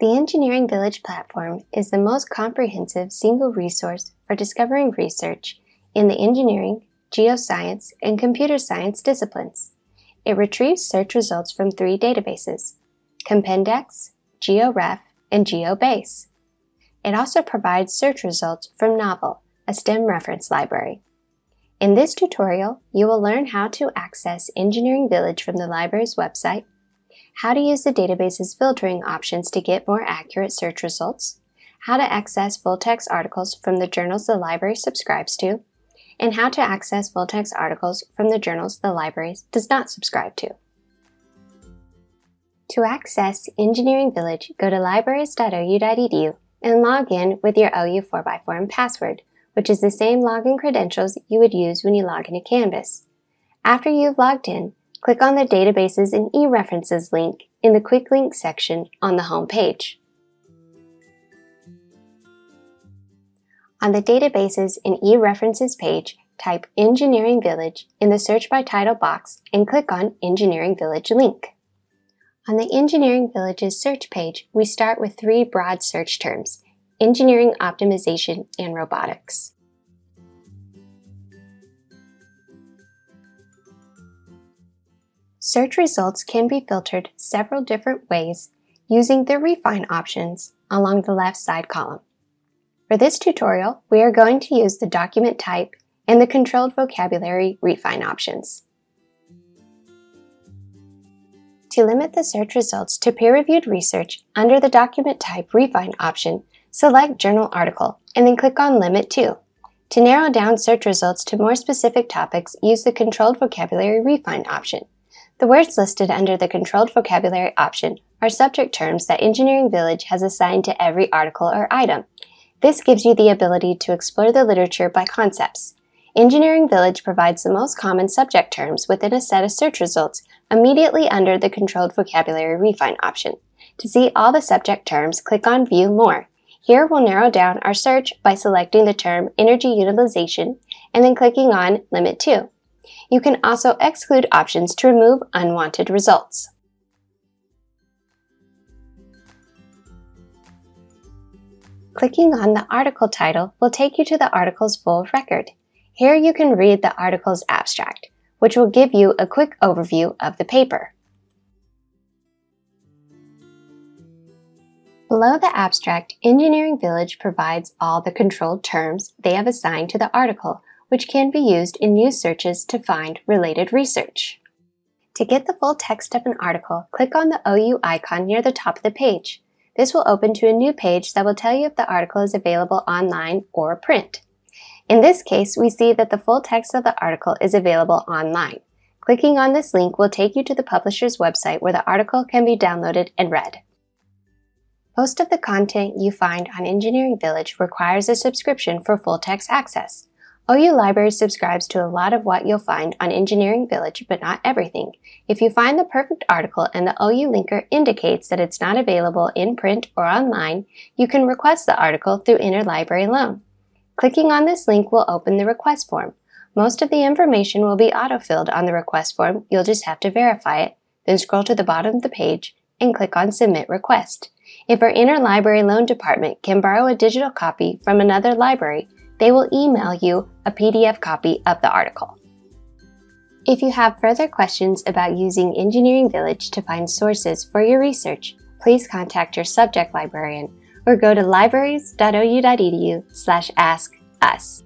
The Engineering Village platform is the most comprehensive single resource for discovering research in the engineering, geoscience, and computer science disciplines. It retrieves search results from three databases, Compendex, GeoRef, and GeoBase. It also provides search results from Knovel, a STEM reference library. In this tutorial, you will learn how to access Engineering Village from the library's website, how to use the database's filtering options to get more accurate search results, how to access full-text articles from the journals the library subscribes to, and how to access full-text articles from the journals the library does not subscribe to. To access Engineering Village, go to libraries.ou.edu and log in with your OU 4x4 and password, which is the same login credentials you would use when you log into Canvas. After you've logged in, click on the Databases and eReferences link in the Quick Links section on the home page. On the Databases and eReferences page, type Engineering Village in the Search by Title box and click on Engineering Village link. On the Engineering Village's search page, we start with three broad search terms, engineering optimization and robotics. Search results can be filtered several different ways using the Refine options along the left side column. For this tutorial, we are going to use the document type and the controlled vocabulary refine options. To limit the search results to peer-reviewed research, under the document type refine option, select journal article and then click on Limit To. To narrow down search results to more specific topics, use the controlled vocabulary refine option. The words listed under the Controlled Vocabulary option are subject terms that Engineering Village has assigned to every article or item. This gives you the ability to explore the literature by concepts. Engineering Village provides the most common subject terms within a set of search results immediately under the Controlled Vocabulary Refine option. To see all the subject terms, click on View More. Here we'll narrow down our search by selecting the term Energy Utilization and then clicking on Limit To. You can also exclude options to remove unwanted results. Clicking on the article title will take you to the article's full record. Here you can read the article's abstract, which will give you a quick overview of the paper. Below the abstract, Engineering Village provides all the controlled terms they have assigned to the article which can be used in news searches to find related research. To get the full text of an article, click on the OU icon near the top of the page. This will open to a new page that will tell you if the article is available online or print. In this case, we see that the full text of the article is available online. Clicking on this link will take you to the publisher's website where the article can be downloaded and read. Most of the content you find on Engineering Village requires a subscription for full text access. OU Library subscribes to a lot of what you'll find on Engineering Village, but not everything. If you find the perfect article and the OU linker indicates that it's not available in print or online, you can request the article through Interlibrary Loan. Clicking on this link will open the request form. Most of the information will be autofilled on the request form, you'll just have to verify it, then scroll to the bottom of the page and click on Submit Request. If our Interlibrary Loan Department can borrow a digital copy from another library, they will email you a PDF copy of the article. If you have further questions about using Engineering Village to find sources for your research, please contact your subject librarian or go to libraries.ou.edu slash ask us.